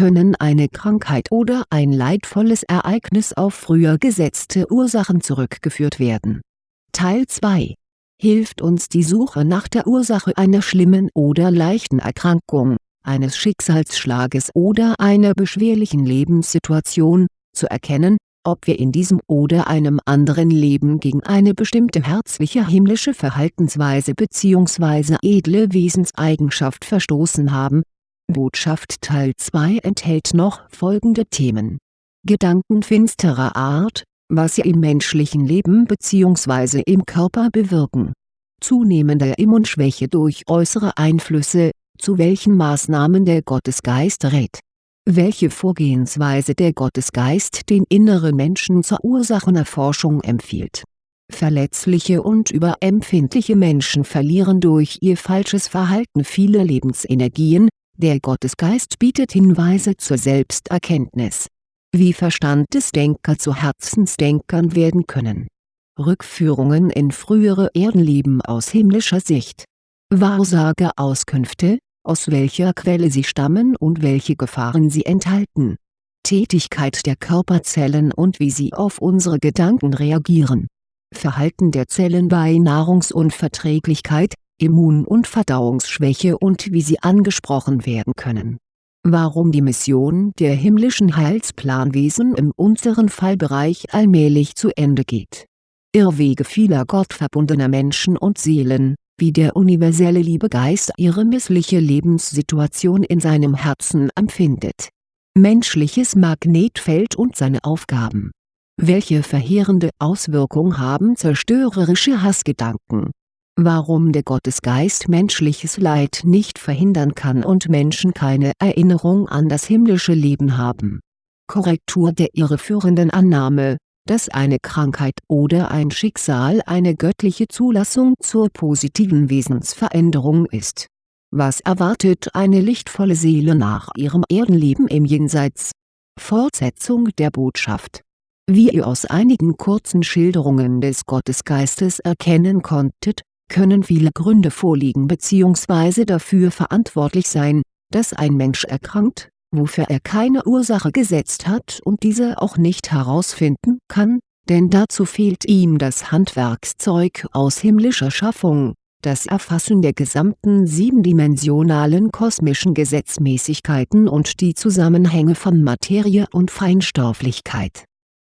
können eine Krankheit oder ein leidvolles Ereignis auf früher gesetzte Ursachen zurückgeführt werden. Teil 2 Hilft uns die Suche nach der Ursache einer schlimmen oder leichten Erkrankung, eines Schicksalsschlages oder einer beschwerlichen Lebenssituation, zu erkennen, ob wir in diesem oder einem anderen Leben gegen eine bestimmte herzliche himmlische Verhaltensweise bzw. edle Wesenseigenschaft verstoßen haben. Botschaft Teil 2 enthält noch folgende Themen Gedanken finsterer Art, was sie im menschlichen Leben bzw. im Körper bewirken zunehmende Immunschwäche durch äußere Einflüsse, zu welchen Maßnahmen der Gottesgeist rät welche Vorgehensweise der Gottesgeist den inneren Menschen zur Ursachenerforschung empfiehlt. Verletzliche und überempfindliche Menschen verlieren durch ihr falsches Verhalten viele Lebensenergien, der Gottesgeist bietet Hinweise zur Selbsterkenntnis. Wie Verstandesdenker zu Herzensdenkern werden können. Rückführungen in frühere Erdenleben aus himmlischer Sicht. Wahrsageauskünfte, aus welcher Quelle sie stammen und welche Gefahren sie enthalten. Tätigkeit der Körperzellen und wie sie auf unsere Gedanken reagieren. Verhalten der Zellen bei Nahrungsunverträglichkeit, Immun- und Verdauungsschwäche und wie sie angesprochen werden können. Warum die Mission der himmlischen Heilsplanwesen im unteren Fallbereich allmählich zu Ende geht. Irrwege vieler gottverbundener Menschen und Seelen wie der universelle Liebegeist ihre missliche Lebenssituation in seinem Herzen empfindet. Menschliches Magnetfeld und seine Aufgaben Welche verheerende Auswirkung haben zerstörerische Hassgedanken? Warum der Gottesgeist menschliches Leid nicht verhindern kann und Menschen keine Erinnerung an das himmlische Leben haben. Korrektur der irreführenden Annahme dass eine Krankheit oder ein Schicksal eine göttliche Zulassung zur positiven Wesensveränderung ist. Was erwartet eine lichtvolle Seele nach ihrem Erdenleben im Jenseits? Fortsetzung der Botschaft Wie ihr aus einigen kurzen Schilderungen des Gottesgeistes erkennen konntet, können viele Gründe vorliegen bzw. dafür verantwortlich sein, dass ein Mensch erkrankt, wofür er keine Ursache gesetzt hat und diese auch nicht herausfinden kann, denn dazu fehlt ihm das Handwerkszeug aus himmlischer Schaffung, das Erfassen der gesamten siebendimensionalen kosmischen Gesetzmäßigkeiten und die Zusammenhänge von Materie und Feinstofflichkeit.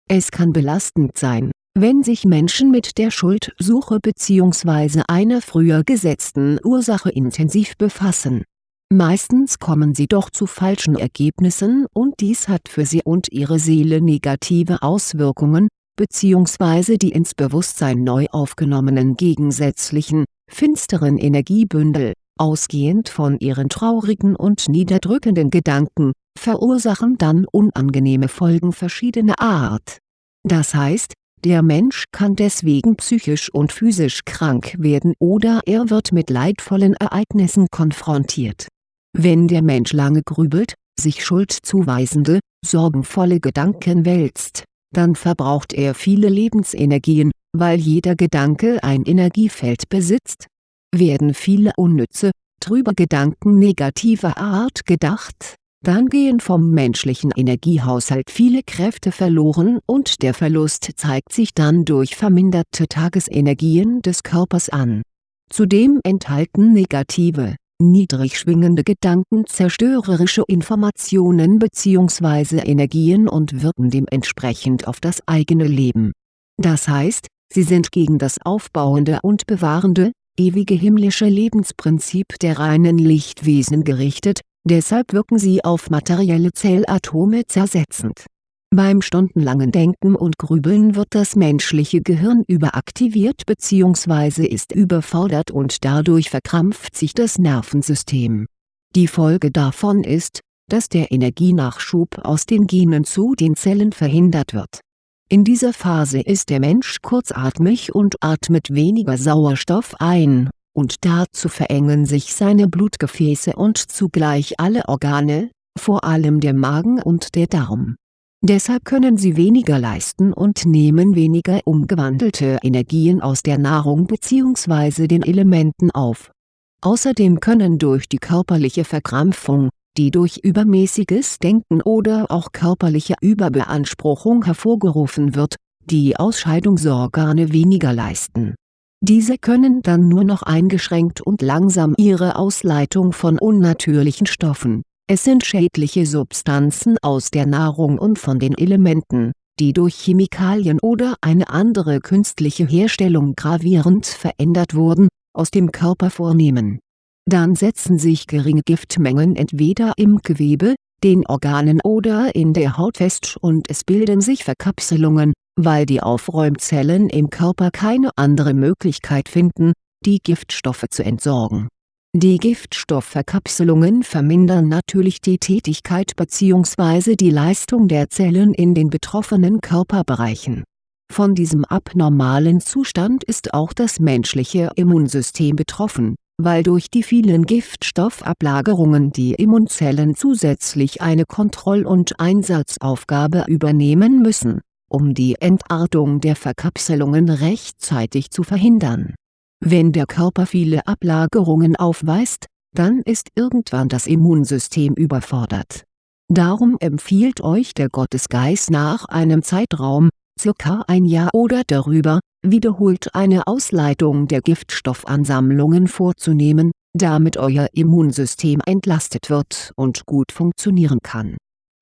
Es kann belastend sein, wenn sich Menschen mit der Schuldsuche bzw. einer früher gesetzten Ursache intensiv befassen Meistens kommen sie doch zu falschen Ergebnissen und dies hat für sie und ihre Seele negative Auswirkungen, bzw. die ins Bewusstsein neu aufgenommenen gegensätzlichen, finsteren Energiebündel, ausgehend von ihren traurigen und niederdrückenden Gedanken, verursachen dann unangenehme Folgen verschiedener Art. Das heißt, der Mensch kann deswegen psychisch und physisch krank werden oder er wird mit leidvollen Ereignissen konfrontiert wenn der Mensch lange grübelt, sich schuldzuweisende, sorgenvolle Gedanken wälzt, dann verbraucht er viele Lebensenergien, weil jeder Gedanke ein Energiefeld besitzt. Werden viele unnütze, trübe Gedanken negativer Art gedacht, dann gehen vom menschlichen Energiehaushalt viele Kräfte verloren und der Verlust zeigt sich dann durch verminderte Tagesenergien des Körpers an. Zudem enthalten negative, niedrig schwingende Gedanken zerstörerische Informationen bzw. Energien und wirken dementsprechend auf das eigene Leben. Das heißt, sie sind gegen das aufbauende und bewahrende, ewige himmlische Lebensprinzip der reinen Lichtwesen gerichtet, deshalb wirken sie auf materielle Zellatome zersetzend beim stundenlangen Denken und Grübeln wird das menschliche Gehirn überaktiviert bzw. ist überfordert und dadurch verkrampft sich das Nervensystem. Die Folge davon ist, dass der Energienachschub aus den Genen zu den Zellen verhindert wird. In dieser Phase ist der Mensch kurzatmig und atmet weniger Sauerstoff ein, und dazu verengen sich seine Blutgefäße und zugleich alle Organe, vor allem der Magen und der Darm Deshalb können sie weniger leisten und nehmen weniger umgewandelte Energien aus der Nahrung bzw. den Elementen auf. Außerdem können durch die körperliche Verkrampfung, die durch übermäßiges Denken oder auch körperliche Überbeanspruchung hervorgerufen wird, die Ausscheidungsorgane weniger leisten. Diese können dann nur noch eingeschränkt und langsam ihre Ausleitung von unnatürlichen Stoffen, es sind schädliche Substanzen aus der Nahrung und von den Elementen, die durch Chemikalien oder eine andere künstliche Herstellung gravierend verändert wurden, aus dem Körper vornehmen. Dann setzen sich geringe Giftmengen entweder im Gewebe, den Organen oder in der Haut fest und es bilden sich Verkapselungen, weil die Aufräumzellen im Körper keine andere Möglichkeit finden, die Giftstoffe zu entsorgen. Die Giftstoffverkapselungen vermindern natürlich die Tätigkeit bzw. die Leistung der Zellen in den betroffenen Körperbereichen von diesem abnormalen Zustand ist auch das menschliche Immunsystem betroffen, weil durch die vielen Giftstoffablagerungen die Immunzellen zusätzlich eine Kontroll- und Einsatzaufgabe übernehmen müssen, um die Entartung der Verkapselungen rechtzeitig zu verhindern. Wenn der Körper viele Ablagerungen aufweist, dann ist irgendwann das Immunsystem überfordert. Darum empfiehlt euch der Gottesgeist nach einem Zeitraum, circa ein Jahr oder darüber, wiederholt eine Ausleitung der Giftstoffansammlungen vorzunehmen, damit euer Immunsystem entlastet wird und gut funktionieren kann.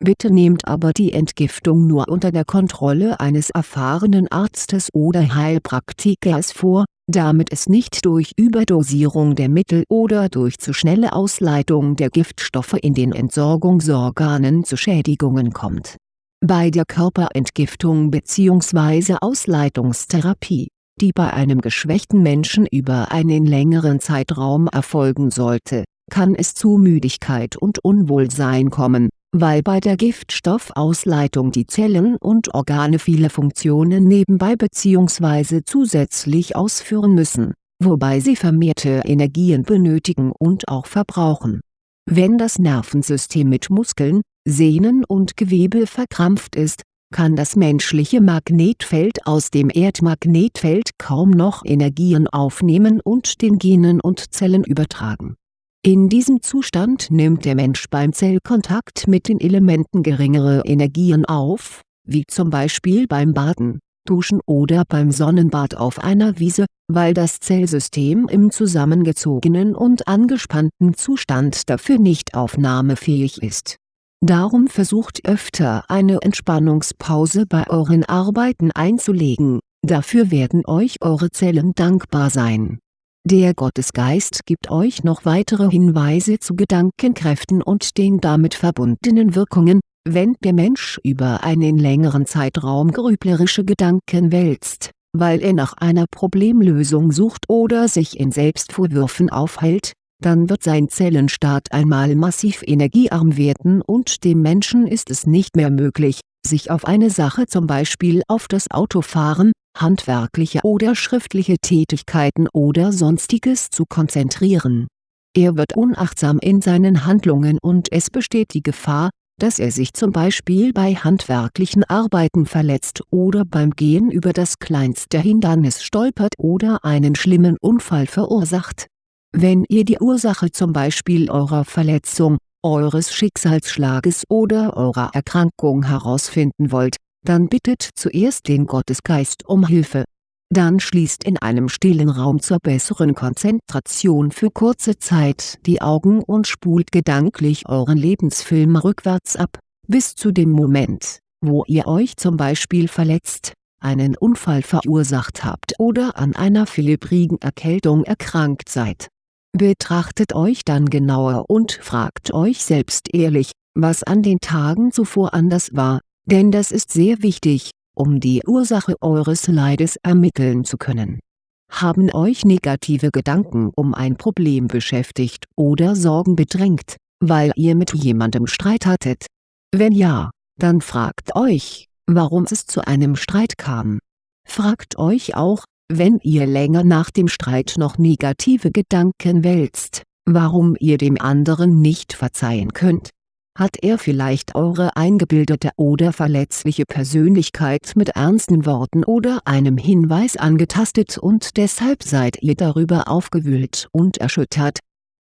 Bitte nehmt aber die Entgiftung nur unter der Kontrolle eines erfahrenen Arztes oder Heilpraktikers vor, damit es nicht durch Überdosierung der Mittel oder durch zu schnelle Ausleitung der Giftstoffe in den Entsorgungsorganen zu Schädigungen kommt bei der Körperentgiftung bzw. Ausleitungstherapie, die bei einem geschwächten Menschen über einen längeren Zeitraum erfolgen sollte, kann es zu Müdigkeit und Unwohlsein kommen, weil bei der Giftstoffausleitung die Zellen und Organe viele Funktionen nebenbei bzw. zusätzlich ausführen müssen, wobei sie vermehrte Energien benötigen und auch verbrauchen. Wenn das Nervensystem mit Muskeln, Sehnen und Gewebe verkrampft ist, kann das menschliche Magnetfeld aus dem Erdmagnetfeld kaum noch Energien aufnehmen und den Genen und Zellen übertragen. In diesem Zustand nimmt der Mensch beim Zellkontakt mit den Elementen geringere Energien auf, wie zum Beispiel beim Baden, Duschen oder beim Sonnenbad auf einer Wiese, weil das Zellsystem im zusammengezogenen und angespannten Zustand dafür nicht aufnahmefähig ist Darum versucht öfter eine Entspannungspause bei euren Arbeiten einzulegen, dafür werden euch eure Zellen dankbar sein. Der Gottesgeist gibt euch noch weitere Hinweise zu Gedankenkräften und den damit verbundenen Wirkungen, wenn der Mensch über einen längeren Zeitraum grüblerische Gedanken wälzt, weil er nach einer Problemlösung sucht oder sich in Selbstvorwürfen aufhält, dann wird sein Zellenstaat einmal massiv energiearm werden und dem Menschen ist es nicht mehr möglich, sich auf eine Sache zum Beispiel auf das Autofahren, handwerkliche oder schriftliche Tätigkeiten oder sonstiges zu konzentrieren. Er wird unachtsam in seinen Handlungen und es besteht die Gefahr, dass er sich zum Beispiel bei handwerklichen Arbeiten verletzt oder beim Gehen über das kleinste Hindernis stolpert oder einen schlimmen Unfall verursacht wenn ihr die Ursache zum Beispiel eurer Verletzung, eures Schicksalsschlages oder eurer Erkrankung herausfinden wollt, dann bittet zuerst den Gottesgeist um Hilfe. Dann schließt in einem stillen Raum zur besseren Konzentration für kurze Zeit die Augen und spult gedanklich euren Lebensfilm rückwärts ab, bis zu dem Moment, wo ihr euch zum Beispiel verletzt, einen Unfall verursacht habt oder an einer fiebrigen Erkältung erkrankt seid Betrachtet euch dann genauer und fragt euch selbst ehrlich, was an den Tagen zuvor anders war, denn das ist sehr wichtig, um die Ursache eures Leides ermitteln zu können. Haben euch negative Gedanken um ein Problem beschäftigt oder Sorgen bedrängt, weil ihr mit jemandem Streit hattet? Wenn ja, dann fragt euch, warum es zu einem Streit kam. Fragt euch auch, wenn ihr länger nach dem Streit noch negative Gedanken wälzt, warum ihr dem anderen nicht verzeihen könnt. Hat er vielleicht eure eingebildete oder verletzliche Persönlichkeit mit ernsten Worten oder einem Hinweis angetastet und deshalb seid ihr darüber aufgewühlt und erschüttert?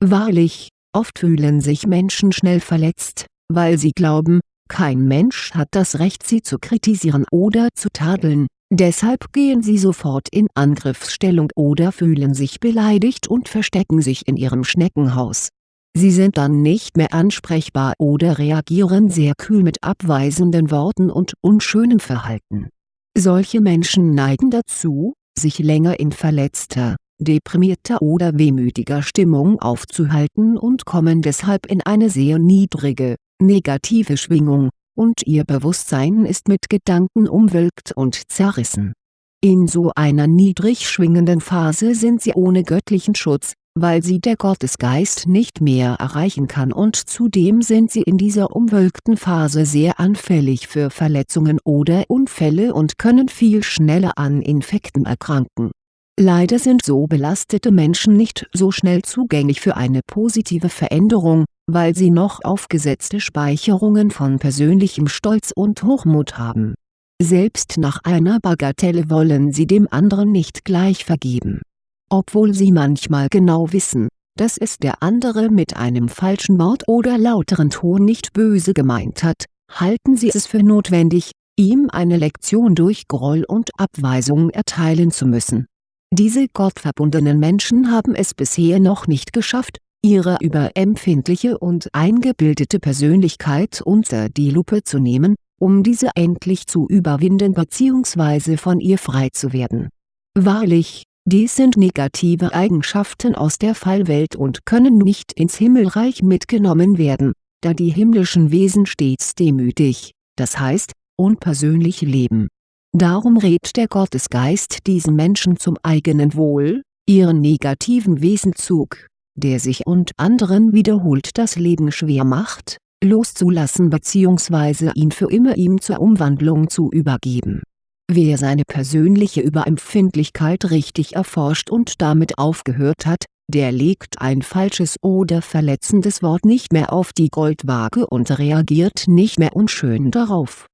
Wahrlich, Oft fühlen sich Menschen schnell verletzt, weil sie glauben, kein Mensch hat das Recht sie zu kritisieren oder zu tadeln, deshalb gehen sie sofort in Angriffsstellung oder fühlen sich beleidigt und verstecken sich in ihrem Schneckenhaus. Sie sind dann nicht mehr ansprechbar oder reagieren sehr kühl mit abweisenden Worten und unschönem Verhalten. Solche Menschen neigen dazu, sich länger in verletzter, deprimierter oder wehmütiger Stimmung aufzuhalten und kommen deshalb in eine sehr niedrige, negative Schwingung, und ihr Bewusstsein ist mit Gedanken umwölkt und zerrissen. In so einer niedrig schwingenden Phase sind sie ohne göttlichen Schutz, weil sie der Gottesgeist nicht mehr erreichen kann und zudem sind sie in dieser umwölkten Phase sehr anfällig für Verletzungen oder Unfälle und können viel schneller an Infekten erkranken Leider sind so belastete Menschen nicht so schnell zugänglich für eine positive Veränderung, weil sie noch aufgesetzte Speicherungen von persönlichem Stolz und Hochmut haben. Selbst nach einer Bagatelle wollen sie dem anderen nicht gleich vergeben. Obwohl sie manchmal genau wissen, dass es der andere mit einem falschen Wort oder lauteren Ton nicht böse gemeint hat, halten sie es für notwendig, ihm eine Lektion durch Groll und Abweisung erteilen zu müssen diese gottverbundenen Menschen haben es bisher noch nicht geschafft, ihre überempfindliche und eingebildete Persönlichkeit unter die Lupe zu nehmen, um diese endlich zu überwinden bzw. von ihr frei zu werden. Wahrlich, dies sind negative Eigenschaften aus der Fallwelt und können nicht ins Himmelreich mitgenommen werden, da die himmlischen Wesen stets demütig, das heißt, unpersönlich leben Darum rät der Gottesgeist diesen Menschen zum eigenen Wohl, ihren negativen Wesenzug, der sich und anderen wiederholt das Leben schwer macht, loszulassen bzw. ihn für immer ihm zur Umwandlung zu übergeben. Wer seine persönliche Überempfindlichkeit richtig erforscht und damit aufgehört hat, der legt ein falsches oder verletzendes Wort nicht mehr auf die Goldwaage und reagiert nicht mehr unschön darauf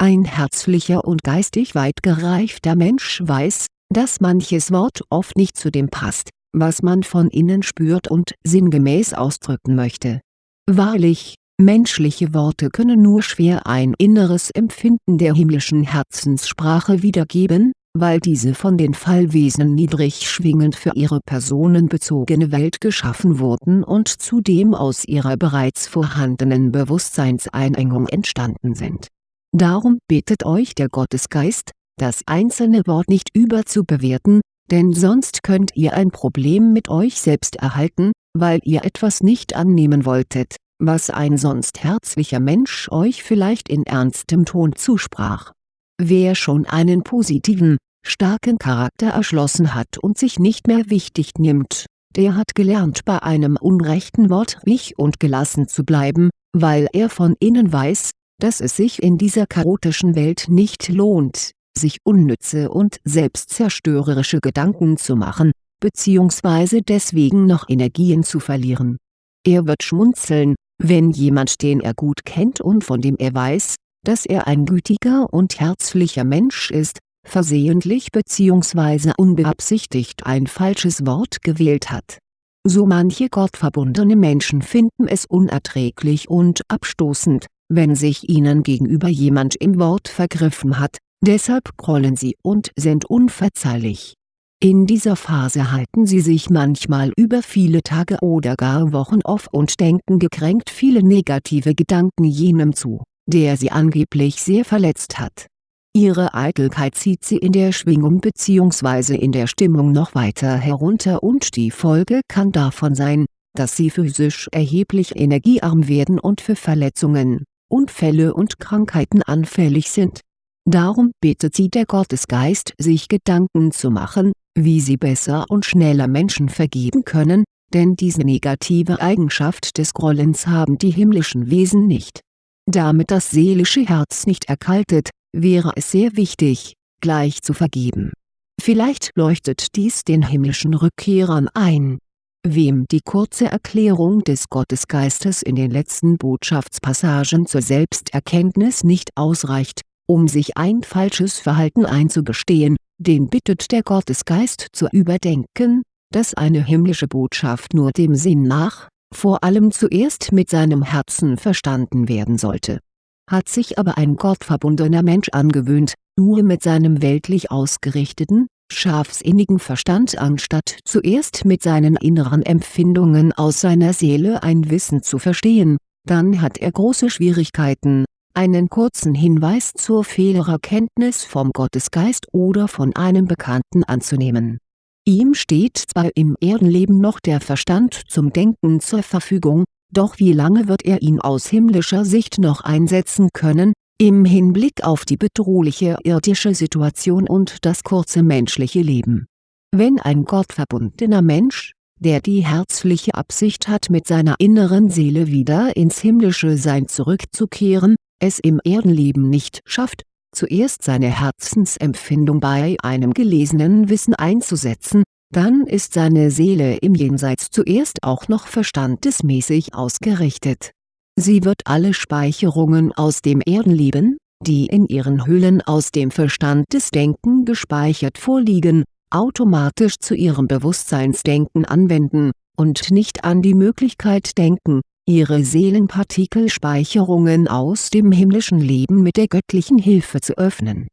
ein herzlicher und geistig weit gereifter Mensch weiß, dass manches Wort oft nicht zu dem passt, was man von innen spürt und sinngemäß ausdrücken möchte. Wahrlich, menschliche Worte können nur schwer ein inneres Empfinden der himmlischen Herzenssprache wiedergeben, weil diese von den Fallwesen niedrig schwingend für ihre personenbezogene Welt geschaffen wurden und zudem aus ihrer bereits vorhandenen Bewusstseinseinengung entstanden sind. Darum bittet euch der Gottesgeist, das einzelne Wort nicht überzubewerten, denn sonst könnt ihr ein Problem mit euch selbst erhalten, weil ihr etwas nicht annehmen wolltet, was ein sonst herzlicher Mensch euch vielleicht in ernstem Ton zusprach. Wer schon einen positiven, starken Charakter erschlossen hat und sich nicht mehr wichtig nimmt, der hat gelernt bei einem unrechten Wort ruhig und gelassen zu bleiben, weil er von innen weiß, dass es sich in dieser chaotischen Welt nicht lohnt, sich unnütze und selbstzerstörerische Gedanken zu machen, bzw. deswegen noch Energien zu verlieren. Er wird schmunzeln, wenn jemand den er gut kennt und von dem er weiß, dass er ein gütiger und herzlicher Mensch ist, versehentlich bzw. unbeabsichtigt ein falsches Wort gewählt hat. So manche gottverbundene Menschen finden es unerträglich und abstoßend, wenn sich ihnen gegenüber jemand im Wort vergriffen hat, deshalb grollen sie und sind unverzeihlich. In dieser Phase halten sie sich manchmal über viele Tage oder gar Wochen auf und denken gekränkt viele negative Gedanken jenem zu, der sie angeblich sehr verletzt hat. Ihre Eitelkeit zieht sie in der Schwingung bzw. in der Stimmung noch weiter herunter und die Folge kann davon sein, dass sie physisch erheblich energiearm werden und für Verletzungen, Unfälle und Krankheiten anfällig sind. Darum bittet sie der Gottesgeist sich Gedanken zu machen, wie sie besser und schneller Menschen vergeben können, denn diese negative Eigenschaft des Grollens haben die himmlischen Wesen nicht. Damit das seelische Herz nicht erkaltet, wäre es sehr wichtig, gleich zu vergeben. Vielleicht leuchtet dies den himmlischen Rückkehrern ein Wem die kurze Erklärung des Gottesgeistes in den letzten Botschaftspassagen zur Selbsterkenntnis nicht ausreicht, um sich ein falsches Verhalten einzugestehen, den bittet der Gottesgeist zu überdenken, dass eine himmlische Botschaft nur dem Sinn nach, vor allem zuerst mit seinem Herzen verstanden werden sollte. Hat sich aber ein gottverbundener Mensch angewöhnt, nur mit seinem weltlich ausgerichteten, scharfsinnigen Verstand anstatt zuerst mit seinen inneren Empfindungen aus seiner Seele ein Wissen zu verstehen, dann hat er große Schwierigkeiten, einen kurzen Hinweis zur Fehlererkenntnis vom Gottesgeist oder von einem Bekannten anzunehmen. Ihm steht zwar im Erdenleben noch der Verstand zum Denken zur Verfügung, doch wie lange wird er ihn aus himmlischer Sicht noch einsetzen können, im Hinblick auf die bedrohliche irdische Situation und das kurze menschliche Leben. Wenn ein gottverbundener Mensch, der die herzliche Absicht hat mit seiner inneren Seele wieder ins himmlische Sein zurückzukehren, es im Erdenleben nicht schafft, zuerst seine Herzensempfindung bei einem gelesenen Wissen einzusetzen, dann ist seine Seele im Jenseits zuerst auch noch verstandesmäßig ausgerichtet. Sie wird alle Speicherungen aus dem Erdenleben, die in ihren Hüllen aus dem Verstandesdenken gespeichert vorliegen, automatisch zu ihrem Bewusstseinsdenken anwenden, und nicht an die Möglichkeit denken, ihre Seelenpartikelspeicherungen aus dem himmlischen Leben mit der göttlichen Hilfe zu öffnen.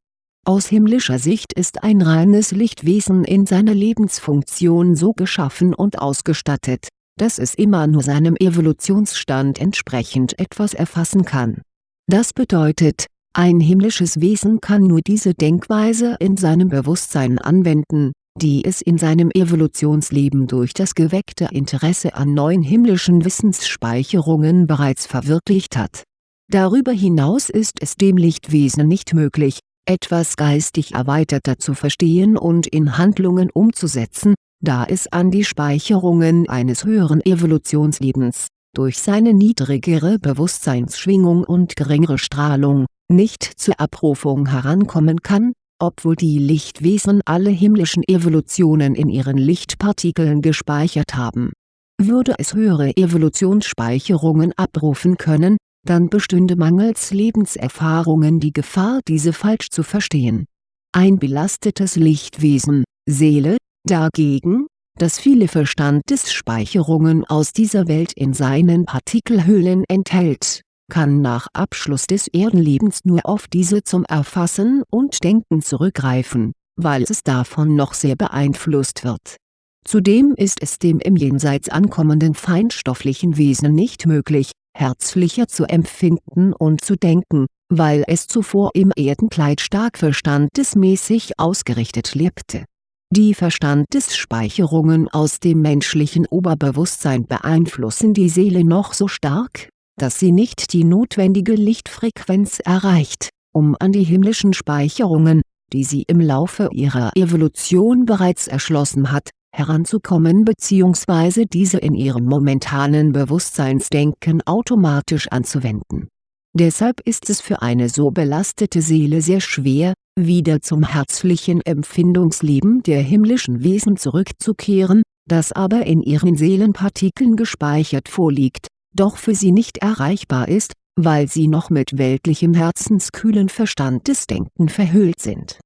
Aus himmlischer Sicht ist ein reines Lichtwesen in seiner Lebensfunktion so geschaffen und ausgestattet dass es immer nur seinem Evolutionsstand entsprechend etwas erfassen kann. Das bedeutet, ein himmlisches Wesen kann nur diese Denkweise in seinem Bewusstsein anwenden, die es in seinem Evolutionsleben durch das geweckte Interesse an neuen himmlischen Wissensspeicherungen bereits verwirklicht hat. Darüber hinaus ist es dem Lichtwesen nicht möglich, etwas geistig erweiterter zu verstehen und in Handlungen umzusetzen, da es an die Speicherungen eines höheren Evolutionslebens, durch seine niedrigere Bewusstseinsschwingung und geringere Strahlung, nicht zur Abrufung herankommen kann, obwohl die Lichtwesen alle himmlischen Evolutionen in ihren Lichtpartikeln gespeichert haben. Würde es höhere Evolutionsspeicherungen abrufen können, dann bestünde mangels Lebenserfahrungen die Gefahr diese falsch zu verstehen. Ein belastetes Lichtwesen, Seele, Dagegen, das viele Verstandesspeicherungen aus dieser Welt in seinen Partikelhüllen enthält, kann nach Abschluss des Erdenlebens nur auf diese zum Erfassen und Denken zurückgreifen, weil es davon noch sehr beeinflusst wird. Zudem ist es dem im Jenseits ankommenden feinstofflichen Wesen nicht möglich, herzlicher zu empfinden und zu denken, weil es zuvor im Erdenkleid stark verstandesmäßig ausgerichtet lebte die Verstandesspeicherungen aus dem menschlichen Oberbewusstsein beeinflussen die Seele noch so stark, dass sie nicht die notwendige Lichtfrequenz erreicht, um an die himmlischen Speicherungen, die sie im Laufe ihrer Evolution bereits erschlossen hat, heranzukommen bzw. diese in ihrem momentanen Bewusstseinsdenken automatisch anzuwenden. Deshalb ist es für eine so belastete Seele sehr schwer, wieder zum herzlichen Empfindungsleben der himmlischen Wesen zurückzukehren, das aber in ihren Seelenpartikeln gespeichert vorliegt, doch für sie nicht erreichbar ist, weil sie noch mit weltlichem herzenskühlen Verstandesdenken verhüllt sind.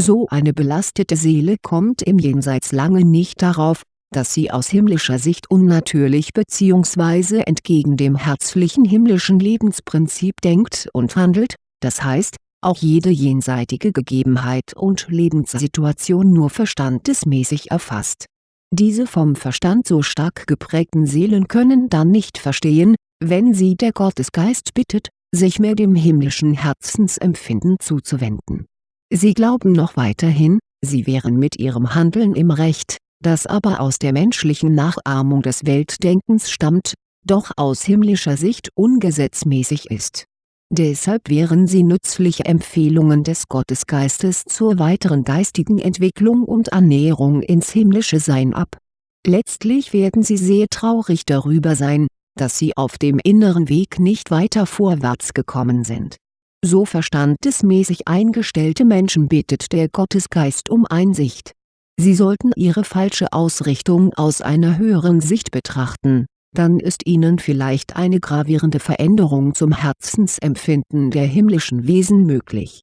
So eine belastete Seele kommt im Jenseits lange nicht darauf, dass sie aus himmlischer Sicht unnatürlich bzw. entgegen dem herzlichen himmlischen Lebensprinzip denkt und handelt, das heißt, auch jede jenseitige Gegebenheit und Lebenssituation nur verstandesmäßig erfasst. Diese vom Verstand so stark geprägten Seelen können dann nicht verstehen, wenn sie der Gottesgeist bittet, sich mehr dem himmlischen Herzensempfinden zuzuwenden. Sie glauben noch weiterhin, sie wären mit ihrem Handeln im Recht, das aber aus der menschlichen Nachahmung des Weltdenkens stammt, doch aus himmlischer Sicht ungesetzmäßig ist Deshalb wehren sie nützliche Empfehlungen des Gottesgeistes zur weiteren geistigen Entwicklung und Annäherung ins himmlische Sein ab. Letztlich werden sie sehr traurig darüber sein, dass sie auf dem inneren Weg nicht weiter vorwärts gekommen sind. So verstandesmäßig eingestellte Menschen bittet der Gottesgeist um Einsicht. Sie sollten ihre falsche Ausrichtung aus einer höheren Sicht betrachten dann ist ihnen vielleicht eine gravierende Veränderung zum Herzensempfinden der himmlischen Wesen möglich.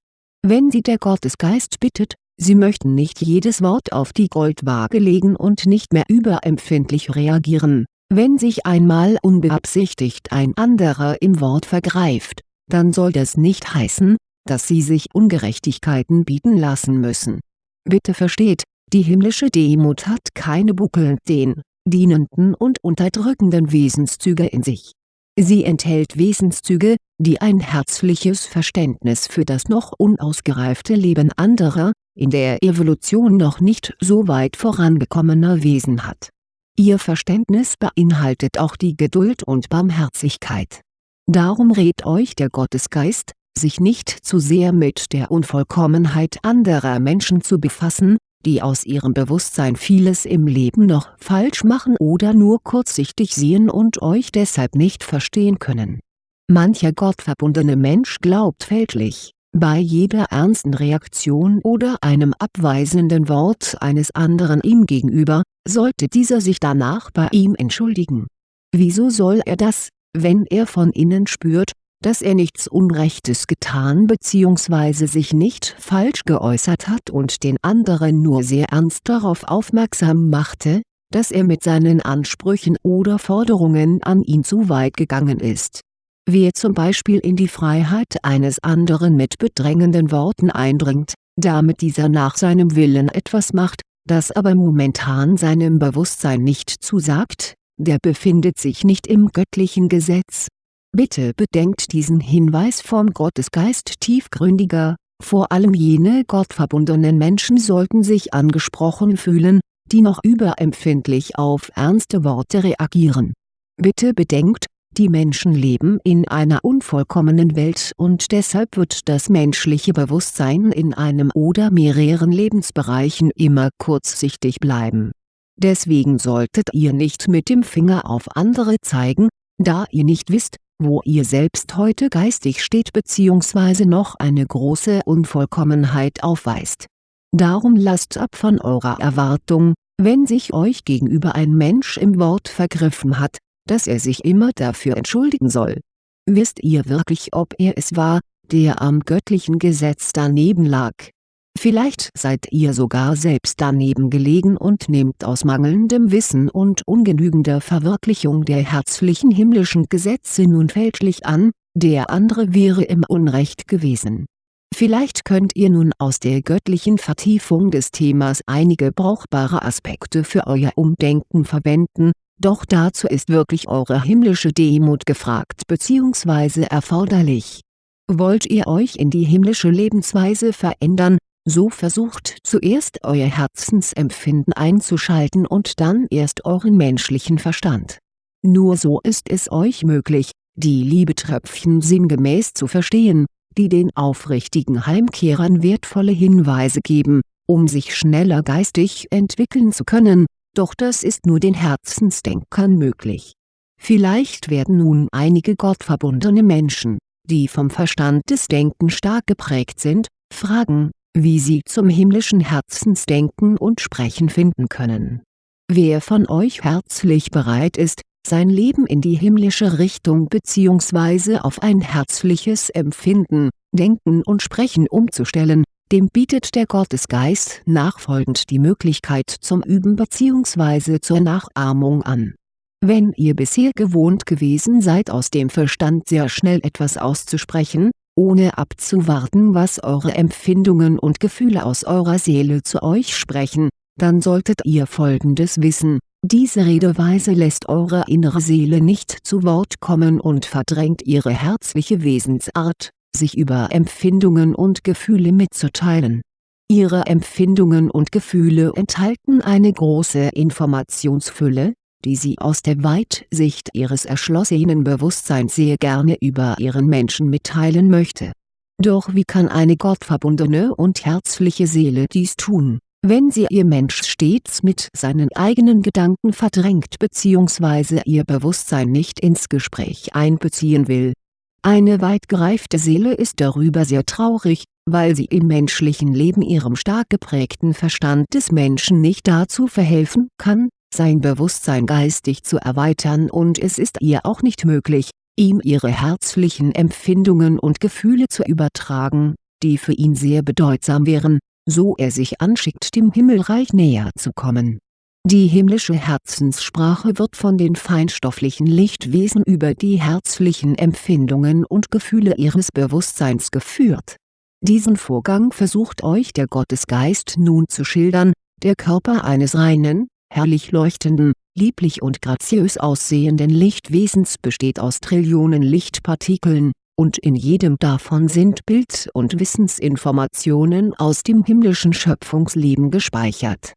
Wenn sie der Gottesgeist bittet, sie möchten nicht jedes Wort auf die Goldwaage legen und nicht mehr überempfindlich reagieren, Wenn sich einmal unbeabsichtigt ein anderer im Wort vergreift, dann soll das nicht heißen, dass sie sich Ungerechtigkeiten bieten lassen müssen. Bitte versteht, die himmlische Demut hat keine buckelnden, dienenden und unterdrückenden Wesenszüge in sich. Sie enthält Wesenszüge, die ein herzliches Verständnis für das noch unausgereifte Leben anderer, in der Evolution noch nicht so weit vorangekommener Wesen hat. Ihr Verständnis beinhaltet auch die Geduld und Barmherzigkeit. Darum rät euch der Gottesgeist, sich nicht zu sehr mit der Unvollkommenheit anderer Menschen zu befassen, die aus ihrem Bewusstsein vieles im Leben noch falsch machen oder nur kurzsichtig sehen und euch deshalb nicht verstehen können. Mancher gottverbundene Mensch glaubt fälschlich, bei jeder ernsten Reaktion oder einem abweisenden Wort eines anderen ihm gegenüber, sollte dieser sich danach bei ihm entschuldigen. Wieso soll er das, wenn er von innen spürt, dass er nichts Unrechtes getan bzw. sich nicht falsch geäußert hat und den anderen nur sehr ernst darauf aufmerksam machte, dass er mit seinen Ansprüchen oder Forderungen an ihn zu weit gegangen ist. Wer zum Beispiel in die Freiheit eines anderen mit bedrängenden Worten eindringt, damit dieser nach seinem Willen etwas macht, das aber momentan seinem Bewusstsein nicht zusagt, der befindet sich nicht im göttlichen Gesetz. Bitte bedenkt diesen Hinweis vom Gottesgeist tiefgründiger, vor allem jene gottverbundenen Menschen sollten sich angesprochen fühlen, die noch überempfindlich auf ernste Worte reagieren. Bitte bedenkt, die Menschen leben in einer unvollkommenen Welt und deshalb wird das menschliche Bewusstsein in einem oder mehreren Lebensbereichen immer kurzsichtig bleiben. Deswegen solltet ihr nicht mit dem Finger auf andere zeigen, da ihr nicht wisst, wo ihr selbst heute geistig steht bzw. noch eine große Unvollkommenheit aufweist. Darum lasst ab von eurer Erwartung, wenn sich euch gegenüber ein Mensch im Wort vergriffen hat, dass er sich immer dafür entschuldigen soll. Wisst ihr wirklich ob er es war, der am göttlichen Gesetz daneben lag Vielleicht seid ihr sogar selbst daneben gelegen und nehmt aus mangelndem Wissen und ungenügender Verwirklichung der herzlichen himmlischen Gesetze nun fälschlich an, der andere wäre im Unrecht gewesen. Vielleicht könnt ihr nun aus der göttlichen Vertiefung des Themas einige brauchbare Aspekte für euer Umdenken verwenden, doch dazu ist wirklich eure himmlische Demut gefragt bzw. erforderlich. Wollt ihr euch in die himmlische Lebensweise verändern, so versucht zuerst euer Herzensempfinden einzuschalten und dann erst euren menschlichen Verstand. Nur so ist es euch möglich, die Liebetröpfchen sinngemäß zu verstehen, die den aufrichtigen Heimkehrern wertvolle Hinweise geben, um sich schneller geistig entwickeln zu können, doch das ist nur den Herzensdenkern möglich. Vielleicht werden nun einige gottverbundene Menschen, die vom Verstand des Denken stark geprägt sind, fragen, wie sie zum himmlischen Herzensdenken und Sprechen finden können. Wer von euch herzlich bereit ist, sein Leben in die himmlische Richtung bzw. auf ein herzliches Empfinden, Denken und Sprechen umzustellen, dem bietet der Gottesgeist nachfolgend die Möglichkeit zum Üben bzw. zur Nachahmung an. Wenn ihr bisher gewohnt gewesen seid aus dem Verstand sehr schnell etwas auszusprechen, ohne abzuwarten was eure Empfindungen und Gefühle aus eurer Seele zu euch sprechen, dann solltet ihr folgendes wissen, diese Redeweise lässt eure innere Seele nicht zu Wort kommen und verdrängt ihre herzliche Wesensart, sich über Empfindungen und Gefühle mitzuteilen. Ihre Empfindungen und Gefühle enthalten eine große Informationsfülle, die sie aus der Weitsicht ihres erschlossenen Bewusstseins sehr gerne über ihren Menschen mitteilen möchte. Doch wie kann eine gottverbundene und herzliche Seele dies tun, wenn sie ihr Mensch stets mit seinen eigenen Gedanken verdrängt bzw. ihr Bewusstsein nicht ins Gespräch einbeziehen will? Eine weit gereifte Seele ist darüber sehr traurig, weil sie im menschlichen Leben ihrem stark geprägten Verstand des Menschen nicht dazu verhelfen kann, sein Bewusstsein geistig zu erweitern und es ist ihr auch nicht möglich, ihm ihre herzlichen Empfindungen und Gefühle zu übertragen, die für ihn sehr bedeutsam wären, so er sich anschickt dem Himmelreich näher zu kommen. Die himmlische Herzenssprache wird von den feinstofflichen Lichtwesen über die herzlichen Empfindungen und Gefühle ihres Bewusstseins geführt. Diesen Vorgang versucht euch der Gottesgeist nun zu schildern, der Körper eines reinen, herrlich leuchtenden, lieblich und graziös aussehenden Lichtwesens besteht aus Trillionen Lichtpartikeln, und in jedem davon sind Bild- und Wissensinformationen aus dem himmlischen Schöpfungsleben gespeichert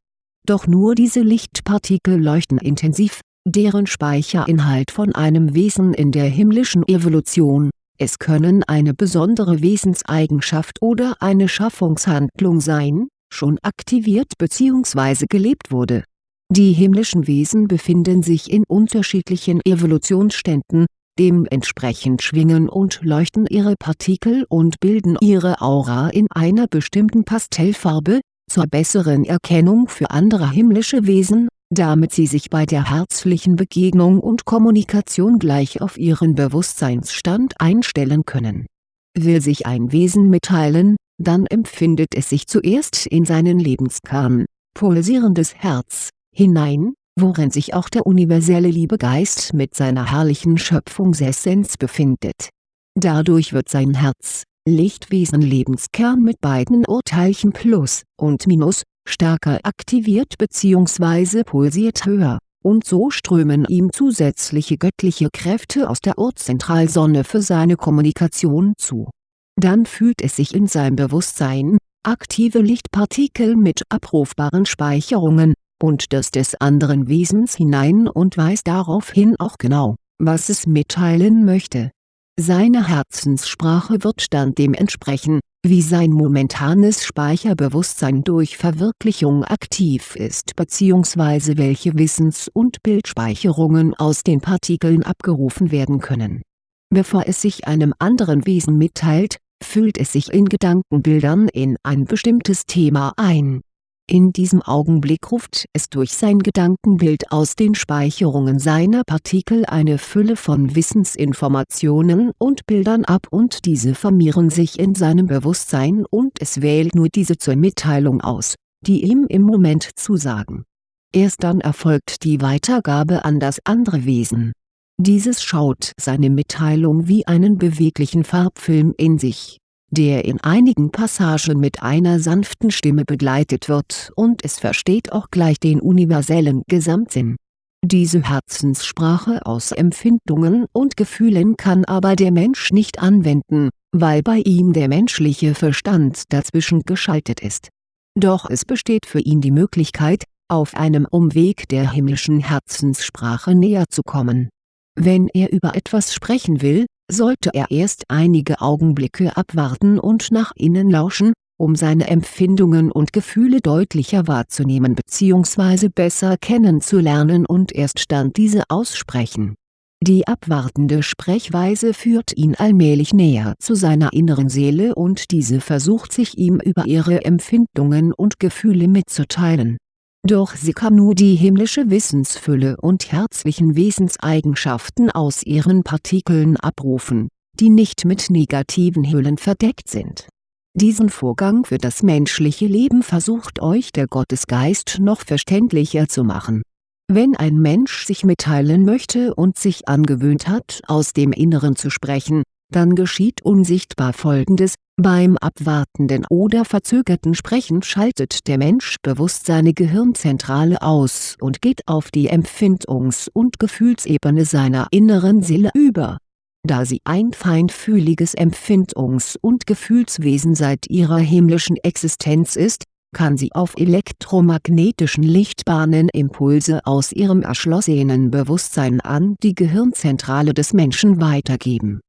doch nur diese Lichtpartikel leuchten intensiv, deren Speicherinhalt von einem Wesen in der himmlischen Evolution, es können eine besondere Wesenseigenschaft oder eine Schaffungshandlung sein, schon aktiviert bzw. gelebt wurde. Die himmlischen Wesen befinden sich in unterschiedlichen Evolutionsständen, dementsprechend schwingen und leuchten ihre Partikel und bilden ihre Aura in einer bestimmten Pastellfarbe, zur besseren Erkennung für andere himmlische Wesen, damit sie sich bei der herzlichen Begegnung und Kommunikation gleich auf ihren Bewusstseinsstand einstellen können. Will sich ein Wesen mitteilen, dann empfindet es sich zuerst in seinen Lebenskern, pulsierendes Herz, hinein, worin sich auch der universelle Liebegeist mit seiner herrlichen Schöpfungsessenz befindet. Dadurch wird sein Herz, Lichtwesen Lebenskern mit beiden Urteilchen Plus und Minus, stärker aktiviert bzw. pulsiert höher, und so strömen ihm zusätzliche göttliche Kräfte aus der Urzentralsonne für seine Kommunikation zu. Dann fühlt es sich in sein Bewusstsein, aktive Lichtpartikel mit abrufbaren Speicherungen, und das des anderen Wesens hinein und weiß daraufhin auch genau, was es mitteilen möchte seine Herzenssprache wird dann dem entsprechen, wie sein momentanes Speicherbewusstsein durch Verwirklichung aktiv ist bzw. welche Wissens- und Bildspeicherungen aus den Partikeln abgerufen werden können. Bevor es sich einem anderen Wesen mitteilt, fühlt es sich in Gedankenbildern in ein bestimmtes Thema ein in diesem Augenblick ruft es durch sein Gedankenbild aus den Speicherungen seiner Partikel eine Fülle von Wissensinformationen und Bildern ab und diese formieren sich in seinem Bewusstsein und es wählt nur diese zur Mitteilung aus, die ihm im Moment zusagen. Erst dann erfolgt die Weitergabe an das andere Wesen. Dieses schaut seine Mitteilung wie einen beweglichen Farbfilm in sich der in einigen Passagen mit einer sanften Stimme begleitet wird und es versteht auch gleich den universellen Gesamtsinn. Diese Herzenssprache aus Empfindungen und Gefühlen kann aber der Mensch nicht anwenden, weil bei ihm der menschliche Verstand dazwischen geschaltet ist. Doch es besteht für ihn die Möglichkeit, auf einem Umweg der himmlischen Herzenssprache näher zu kommen. Wenn er über etwas sprechen will, sollte er erst einige Augenblicke abwarten und nach innen lauschen, um seine Empfindungen und Gefühle deutlicher wahrzunehmen bzw. besser kennenzulernen und erst dann diese aussprechen. Die abwartende Sprechweise führt ihn allmählich näher zu seiner inneren Seele und diese versucht sich ihm über ihre Empfindungen und Gefühle mitzuteilen doch sie kann nur die himmlische Wissensfülle und herzlichen Wesenseigenschaften aus ihren Partikeln abrufen, die nicht mit negativen Hüllen verdeckt sind. Diesen Vorgang für das menschliche Leben versucht euch der Gottesgeist noch verständlicher zu machen. Wenn ein Mensch sich mitteilen möchte und sich angewöhnt hat aus dem Inneren zu sprechen, dann geschieht unsichtbar Folgendes, beim abwartenden oder verzögerten Sprechen schaltet der Mensch bewusst seine Gehirnzentrale aus und geht auf die Empfindungs- und Gefühlsebene seiner inneren Seele über. Da sie ein feinfühliges Empfindungs- und Gefühlswesen seit ihrer himmlischen Existenz ist, kann sie auf elektromagnetischen Lichtbahnen Impulse aus ihrem erschlossenen Bewusstsein an die Gehirnzentrale des Menschen weitergeben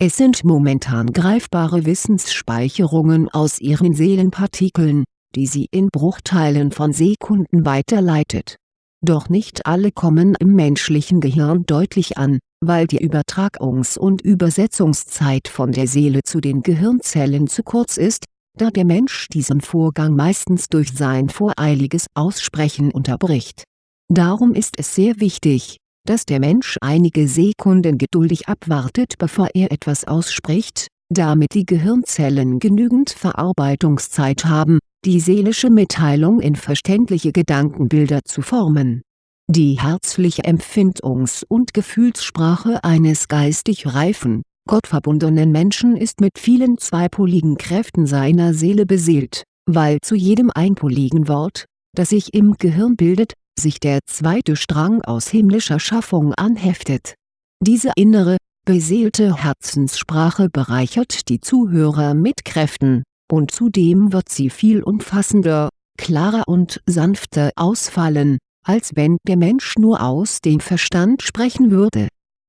es sind momentan greifbare Wissensspeicherungen aus ihren Seelenpartikeln, die sie in Bruchteilen von Sekunden weiterleitet. Doch nicht alle kommen im menschlichen Gehirn deutlich an, weil die Übertragungs- und Übersetzungszeit von der Seele zu den Gehirnzellen zu kurz ist, da der Mensch diesen Vorgang meistens durch sein voreiliges Aussprechen unterbricht. Darum ist es sehr wichtig, dass der Mensch einige Sekunden geduldig abwartet bevor er etwas ausspricht, damit die Gehirnzellen genügend Verarbeitungszeit haben, die seelische Mitteilung in verständliche Gedankenbilder zu formen. Die herzliche Empfindungs- und Gefühlssprache eines geistig reifen, gottverbundenen Menschen ist mit vielen zweipoligen Kräften seiner Seele beseelt, weil zu jedem einpoligen Wort, das sich im Gehirn bildet, sich der zweite Strang aus himmlischer Schaffung anheftet. Diese innere, beseelte Herzenssprache bereichert die Zuhörer mit Kräften, und zudem wird sie viel umfassender, klarer und sanfter ausfallen, als wenn der Mensch nur aus dem Verstand sprechen würde.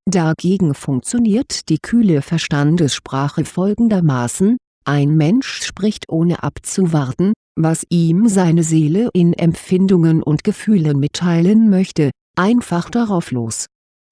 Dagegen funktioniert die kühle Verstandessprache folgendermaßen, ein Mensch spricht ohne abzuwarten, was ihm seine Seele in Empfindungen und Gefühlen mitteilen möchte, einfach darauf los.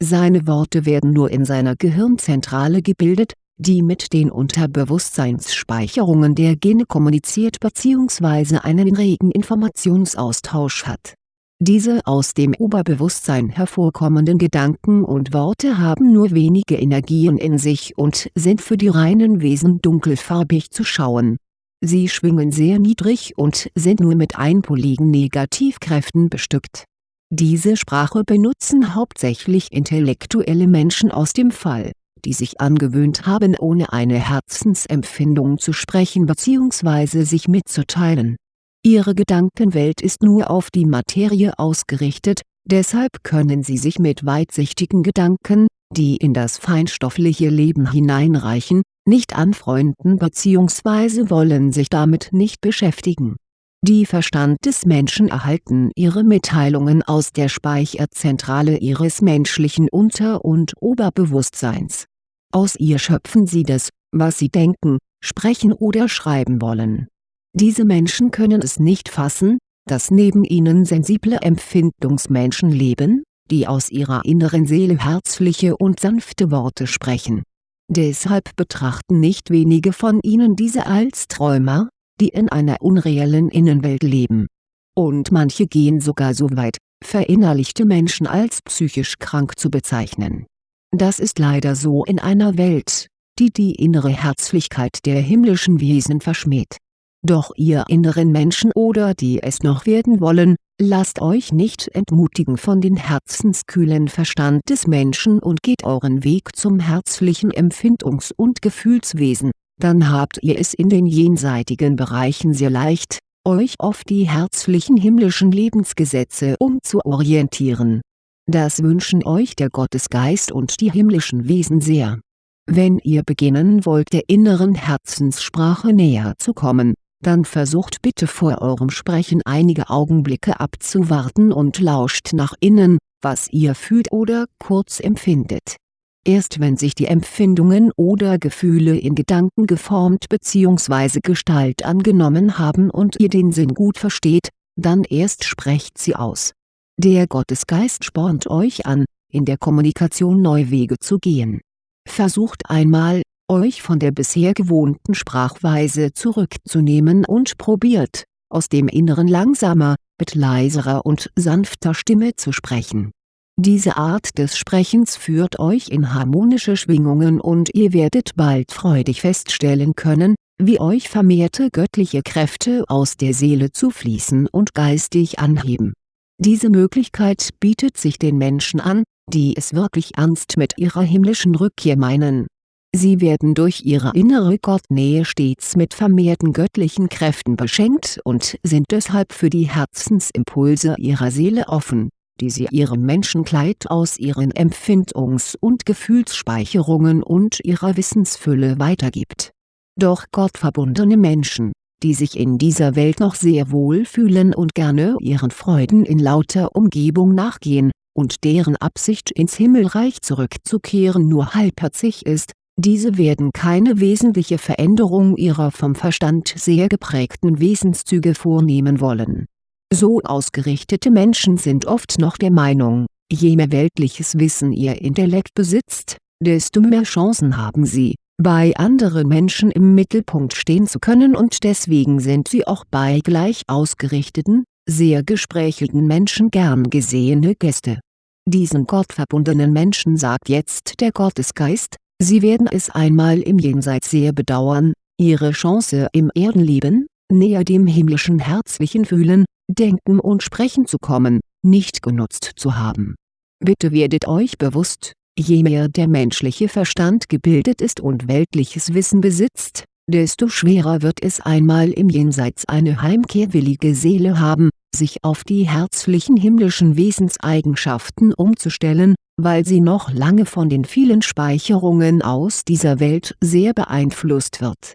Seine Worte werden nur in seiner Gehirnzentrale gebildet, die mit den Unterbewusstseinsspeicherungen der Gene kommuniziert bzw. einen regen Informationsaustausch hat. Diese aus dem Oberbewusstsein hervorkommenden Gedanken und Worte haben nur wenige Energien in sich und sind für die reinen Wesen dunkelfarbig zu schauen. Sie schwingen sehr niedrig und sind nur mit einpoligen Negativkräften bestückt. Diese Sprache benutzen hauptsächlich intellektuelle Menschen aus dem Fall die sich angewöhnt haben ohne eine Herzensempfindung zu sprechen bzw. sich mitzuteilen. Ihre Gedankenwelt ist nur auf die Materie ausgerichtet, deshalb können sie sich mit weitsichtigen Gedanken, die in das feinstoffliche Leben hineinreichen, nicht anfreunden bzw. wollen sich damit nicht beschäftigen. Die Verstand des Menschen erhalten ihre Mitteilungen aus der Speicherzentrale ihres menschlichen Unter- und Oberbewusstseins aus ihr schöpfen sie das, was sie denken, sprechen oder schreiben wollen. Diese Menschen können es nicht fassen, dass neben ihnen sensible Empfindungsmenschen leben, die aus ihrer inneren Seele herzliche und sanfte Worte sprechen. Deshalb betrachten nicht wenige von ihnen diese als Träumer, die in einer unreellen Innenwelt leben. Und manche gehen sogar so weit, verinnerlichte Menschen als psychisch krank zu bezeichnen das ist leider so in einer Welt, die die innere Herzlichkeit der himmlischen Wesen verschmäht. Doch ihr inneren Menschen oder die es noch werden wollen, lasst euch nicht entmutigen von den herzenskühlen Verstand des Menschen und geht euren Weg zum herzlichen Empfindungs- und Gefühlswesen, dann habt ihr es in den jenseitigen Bereichen sehr leicht, euch auf die herzlichen himmlischen Lebensgesetze umzuorientieren das wünschen euch der Gottesgeist und die himmlischen Wesen sehr. Wenn ihr beginnen wollt der inneren Herzenssprache näher zu kommen, dann versucht bitte vor eurem Sprechen einige Augenblicke abzuwarten und lauscht nach innen, was ihr fühlt oder kurz empfindet. Erst wenn sich die Empfindungen oder Gefühle in Gedanken geformt bzw. Gestalt angenommen haben und ihr den Sinn gut versteht, dann erst sprecht sie aus der Gottesgeist spornt euch an, in der Kommunikation neue Wege zu gehen. Versucht einmal, euch von der bisher gewohnten Sprachweise zurückzunehmen und probiert, aus dem Inneren langsamer, mit leiserer und sanfter Stimme zu sprechen. Diese Art des Sprechens führt euch in harmonische Schwingungen und ihr werdet bald freudig feststellen können, wie euch vermehrte göttliche Kräfte aus der Seele zufließen und geistig anheben diese Möglichkeit bietet sich den Menschen an, die es wirklich ernst mit ihrer himmlischen Rückkehr meinen. Sie werden durch ihre innere Gottnähe stets mit vermehrten göttlichen Kräften beschenkt und sind deshalb für die Herzensimpulse ihrer Seele offen, die sie ihrem Menschenkleid aus ihren Empfindungs- und Gefühlsspeicherungen und ihrer Wissensfülle weitergibt. Doch gottverbundene Menschen die sich in dieser Welt noch sehr wohl fühlen und gerne ihren Freuden in lauter Umgebung nachgehen, und deren Absicht ins Himmelreich zurückzukehren nur halbherzig ist, diese werden keine wesentliche Veränderung ihrer vom Verstand sehr geprägten Wesenszüge vornehmen wollen. So ausgerichtete Menschen sind oft noch der Meinung, je mehr weltliches Wissen ihr Intellekt besitzt, desto mehr Chancen haben sie, bei anderen Menschen im Mittelpunkt stehen zu können und deswegen sind sie auch bei gleich ausgerichteten, sehr gesprächigen Menschen gern gesehene Gäste. Diesen gottverbundenen Menschen sagt jetzt der Gottesgeist, sie werden es einmal im Jenseits sehr bedauern, ihre Chance im Erdenleben, näher dem himmlischen herzlichen Fühlen, Denken und Sprechen zu kommen, nicht genutzt zu haben. Bitte werdet euch bewusst, je mehr der menschliche Verstand gebildet ist und weltliches Wissen besitzt, desto schwerer wird es einmal im Jenseits eine heimkehrwillige Seele haben, sich auf die herzlichen himmlischen Wesenseigenschaften umzustellen, weil sie noch lange von den vielen Speicherungen aus dieser Welt sehr beeinflusst wird.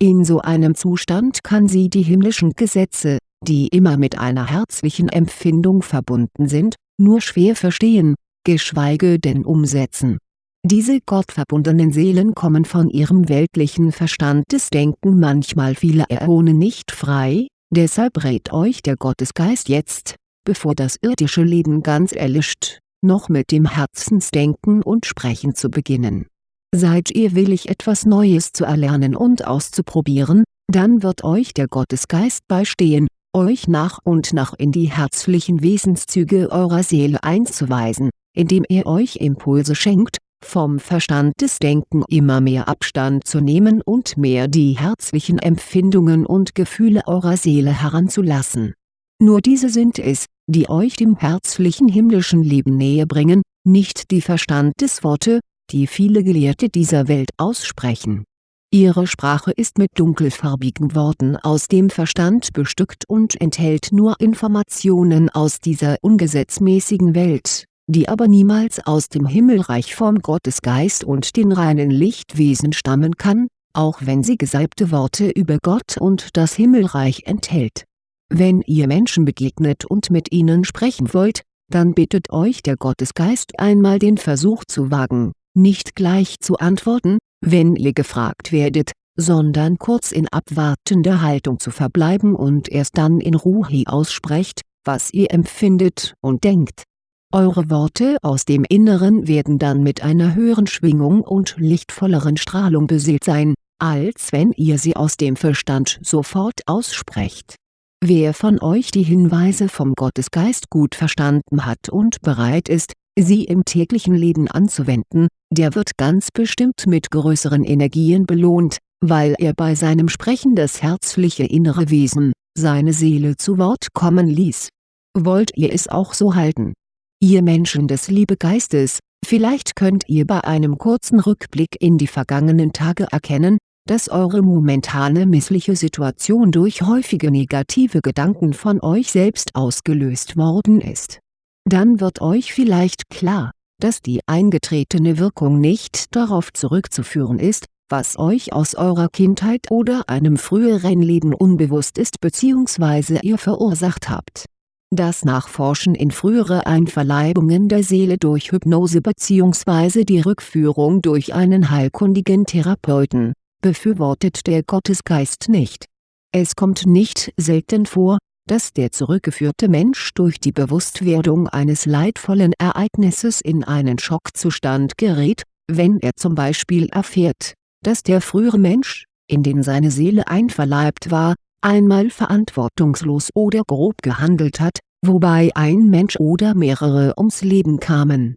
In so einem Zustand kann sie die himmlischen Gesetze, die immer mit einer herzlichen Empfindung verbunden sind, nur schwer verstehen, geschweige denn umsetzen diese gottverbundenen Seelen kommen von ihrem weltlichen Verstandesdenken manchmal viele Äone nicht frei, deshalb rät euch der Gottesgeist jetzt, bevor das irdische Leben ganz erlischt, noch mit dem Herzensdenken und Sprechen zu beginnen. Seid ihr willig etwas Neues zu erlernen und auszuprobieren, dann wird euch der Gottesgeist beistehen, euch nach und nach in die herzlichen Wesenszüge eurer Seele einzuweisen, indem er euch Impulse schenkt, vom Verstandesdenken immer mehr Abstand zu nehmen und mehr die herzlichen Empfindungen und Gefühle eurer Seele heranzulassen. Nur diese sind es, die euch dem herzlichen himmlischen Leben näher bringen, nicht die Verstandesworte, die viele Gelehrte dieser Welt aussprechen. Ihre Sprache ist mit dunkelfarbigen Worten aus dem Verstand bestückt und enthält nur Informationen aus dieser ungesetzmäßigen Welt die aber niemals aus dem Himmelreich vom Gottesgeist und den reinen Lichtwesen stammen kann, auch wenn sie gesalbte Worte über Gott und das Himmelreich enthält. Wenn ihr Menschen begegnet und mit ihnen sprechen wollt, dann bittet euch der Gottesgeist einmal den Versuch zu wagen, nicht gleich zu antworten, wenn ihr gefragt werdet, sondern kurz in abwartender Haltung zu verbleiben und erst dann in Ruhe aussprecht, was ihr empfindet und denkt eure Worte aus dem Inneren werden dann mit einer höheren Schwingung und lichtvolleren Strahlung beseelt sein, als wenn ihr sie aus dem Verstand sofort aussprecht. Wer von euch die Hinweise vom Gottesgeist gut verstanden hat und bereit ist, sie im täglichen Leben anzuwenden, der wird ganz bestimmt mit größeren Energien belohnt, weil er bei seinem Sprechen das herzliche innere Wesen, seine Seele zu Wort kommen ließ. Wollt ihr es auch so halten Ihr Menschen des Liebegeistes, vielleicht könnt ihr bei einem kurzen Rückblick in die vergangenen Tage erkennen, dass eure momentane missliche Situation durch häufige negative Gedanken von euch selbst ausgelöst worden ist. Dann wird euch vielleicht klar, dass die eingetretene Wirkung nicht darauf zurückzuführen ist, was euch aus eurer Kindheit oder einem früheren Leben unbewusst ist bzw. ihr verursacht habt das Nachforschen in frühere Einverleibungen der Seele durch Hypnose bzw. die Rückführung durch einen heilkundigen Therapeuten, befürwortet der Gottesgeist nicht. Es kommt nicht selten vor, dass der zurückgeführte Mensch durch die Bewusstwerdung eines leidvollen Ereignisses in einen Schockzustand gerät, wenn er zum Beispiel erfährt, dass der frühere Mensch, in den seine Seele einverleibt war, einmal verantwortungslos oder grob gehandelt hat, wobei ein Mensch oder mehrere ums Leben kamen.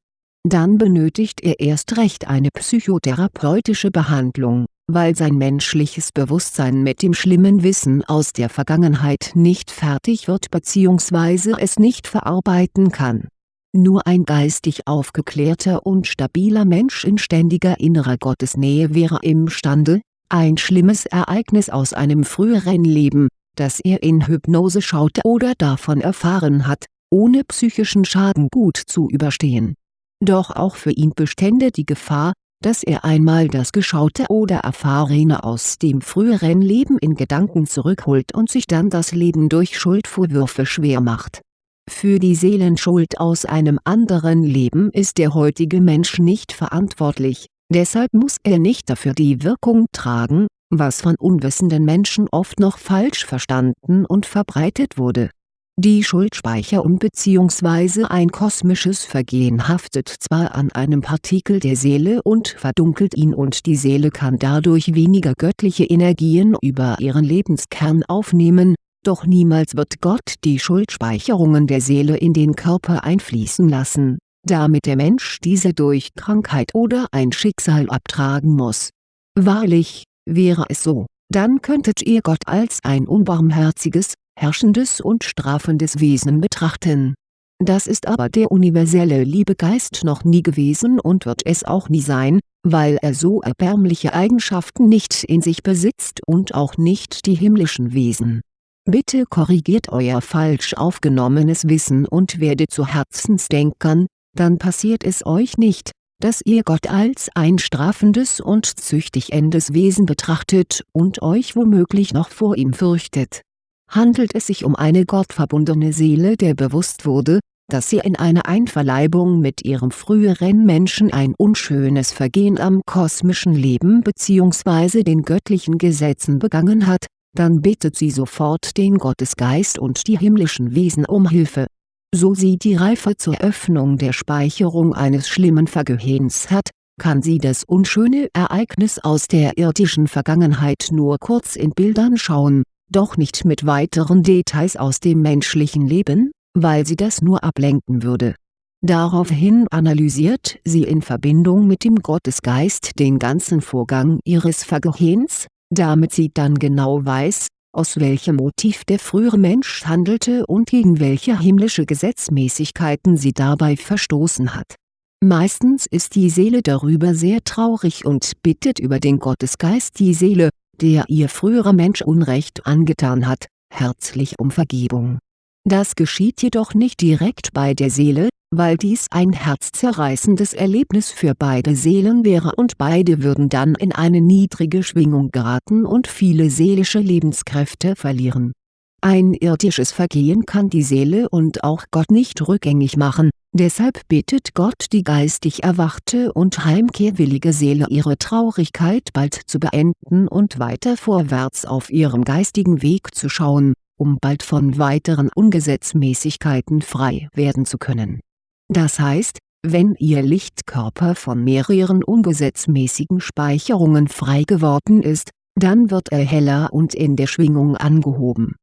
Dann benötigt er erst recht eine psychotherapeutische Behandlung, weil sein menschliches Bewusstsein mit dem schlimmen Wissen aus der Vergangenheit nicht fertig wird bzw. es nicht verarbeiten kann. Nur ein geistig aufgeklärter und stabiler Mensch in ständiger innerer Gottesnähe wäre imstande, ein schlimmes Ereignis aus einem früheren Leben, das er in Hypnose schaute oder davon erfahren hat, ohne psychischen Schaden gut zu überstehen. Doch auch für ihn bestände die Gefahr, dass er einmal das Geschaute oder Erfahrene aus dem früheren Leben in Gedanken zurückholt und sich dann das Leben durch Schuldvorwürfe schwer macht. Für die Seelenschuld aus einem anderen Leben ist der heutige Mensch nicht verantwortlich, Deshalb muss er nicht dafür die Wirkung tragen, was von unwissenden Menschen oft noch falsch verstanden und verbreitet wurde. Die Schuldspeicherung bzw. ein kosmisches Vergehen haftet zwar an einem Partikel der Seele und verdunkelt ihn und die Seele kann dadurch weniger göttliche Energien über ihren Lebenskern aufnehmen, doch niemals wird Gott die Schuldspeicherungen der Seele in den Körper einfließen lassen damit der Mensch diese durch Krankheit oder ein Schicksal abtragen muss. Wahrlich, wäre es so, dann könntet ihr Gott als ein unbarmherziges, herrschendes und strafendes Wesen betrachten. Das ist aber der universelle Liebegeist noch nie gewesen und wird es auch nie sein, weil er so erbärmliche Eigenschaften nicht in sich besitzt und auch nicht die himmlischen Wesen. Bitte korrigiert euer falsch aufgenommenes Wissen und werdet zu Herzensdenkern, dann passiert es euch nicht, dass ihr Gott als ein strafendes und züchtigendes Wesen betrachtet und euch womöglich noch vor ihm fürchtet handelt es sich um eine gottverbundene Seele der bewusst wurde, dass sie in einer Einverleibung mit ihrem früheren Menschen ein unschönes Vergehen am kosmischen Leben bzw. den göttlichen Gesetzen begangen hat, dann bittet sie sofort den Gottesgeist und die himmlischen Wesen um Hilfe. So sie die Reife zur Öffnung der Speicherung eines schlimmen Vergehens hat, kann sie das unschöne Ereignis aus der irdischen Vergangenheit nur kurz in Bildern schauen doch nicht mit weiteren Details aus dem menschlichen Leben, weil sie das nur ablenken würde. Daraufhin analysiert sie in Verbindung mit dem Gottesgeist den ganzen Vorgang ihres Vergehens, damit sie dann genau weiß, aus welchem Motiv der frühere Mensch handelte und gegen welche himmlische Gesetzmäßigkeiten sie dabei verstoßen hat. Meistens ist die Seele darüber sehr traurig und bittet über den Gottesgeist die Seele, der ihr früherer Mensch Unrecht angetan hat, herzlich um Vergebung. Das geschieht jedoch nicht direkt bei der Seele, weil dies ein herzzerreißendes Erlebnis für beide Seelen wäre und beide würden dann in eine niedrige Schwingung geraten und viele seelische Lebenskräfte verlieren ein irdisches Vergehen kann die Seele und auch Gott nicht rückgängig machen, deshalb bittet Gott die geistig erwachte und heimkehrwillige Seele ihre Traurigkeit bald zu beenden und weiter vorwärts auf ihrem geistigen Weg zu schauen, um bald von weiteren Ungesetzmäßigkeiten frei werden zu können. Das heißt, wenn Ihr Lichtkörper von mehreren ungesetzmäßigen Speicherungen frei geworden ist, dann wird er heller und in der Schwingung angehoben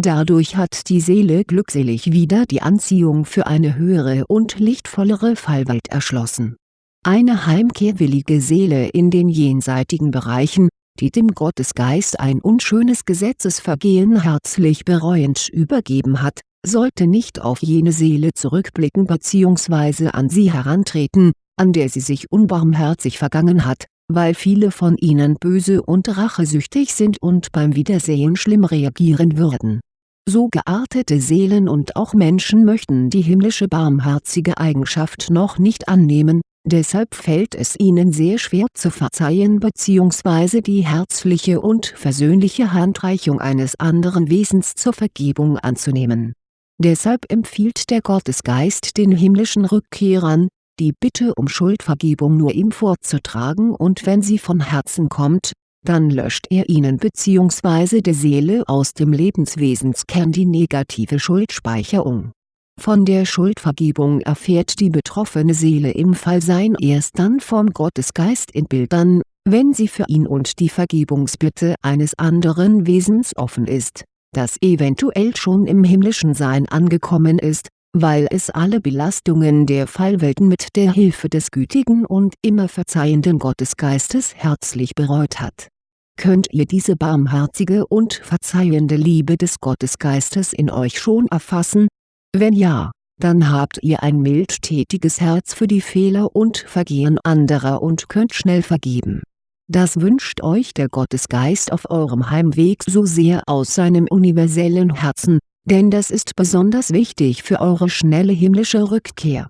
Dadurch hat die Seele glückselig wieder die Anziehung für eine höhere und lichtvollere Fallwelt erschlossen. Eine heimkehrwillige Seele in den jenseitigen Bereichen, die dem Gottesgeist ein unschönes Gesetzesvergehen herzlich bereuend übergeben hat, sollte nicht auf jene Seele zurückblicken bzw. an sie herantreten, an der sie sich unbarmherzig vergangen hat, weil viele von ihnen böse und rachesüchtig sind und beim Wiedersehen schlimm reagieren würden. So geartete Seelen und auch Menschen möchten die himmlische barmherzige Eigenschaft noch nicht annehmen, deshalb fällt es ihnen sehr schwer zu verzeihen bzw. die herzliche und versöhnliche Handreichung eines anderen Wesens zur Vergebung anzunehmen. Deshalb empfiehlt der Gottesgeist den himmlischen Rückkehrern, die Bitte um Schuldvergebung nur ihm vorzutragen und wenn sie von Herzen kommt, dann löscht er ihnen bzw. der Seele aus dem Lebenswesenskern die negative Schuldspeicherung. Von der Schuldvergebung erfährt die betroffene Seele im Fallsein erst dann vom Gottesgeist in Bildern, wenn sie für ihn und die Vergebungsbitte eines anderen Wesens offen ist, das eventuell schon im himmlischen Sein angekommen ist, weil es alle Belastungen der Fallwelten mit der Hilfe des gütigen und immer verzeihenden Gottesgeistes herzlich bereut hat. Könnt ihr diese barmherzige und verzeihende Liebe des Gottesgeistes in euch schon erfassen? Wenn ja, dann habt ihr ein mildtätiges Herz für die Fehler und Vergehen anderer und könnt schnell vergeben. Das wünscht euch der Gottesgeist auf eurem Heimweg so sehr aus seinem universellen Herzen, denn das ist besonders wichtig für eure schnelle himmlische Rückkehr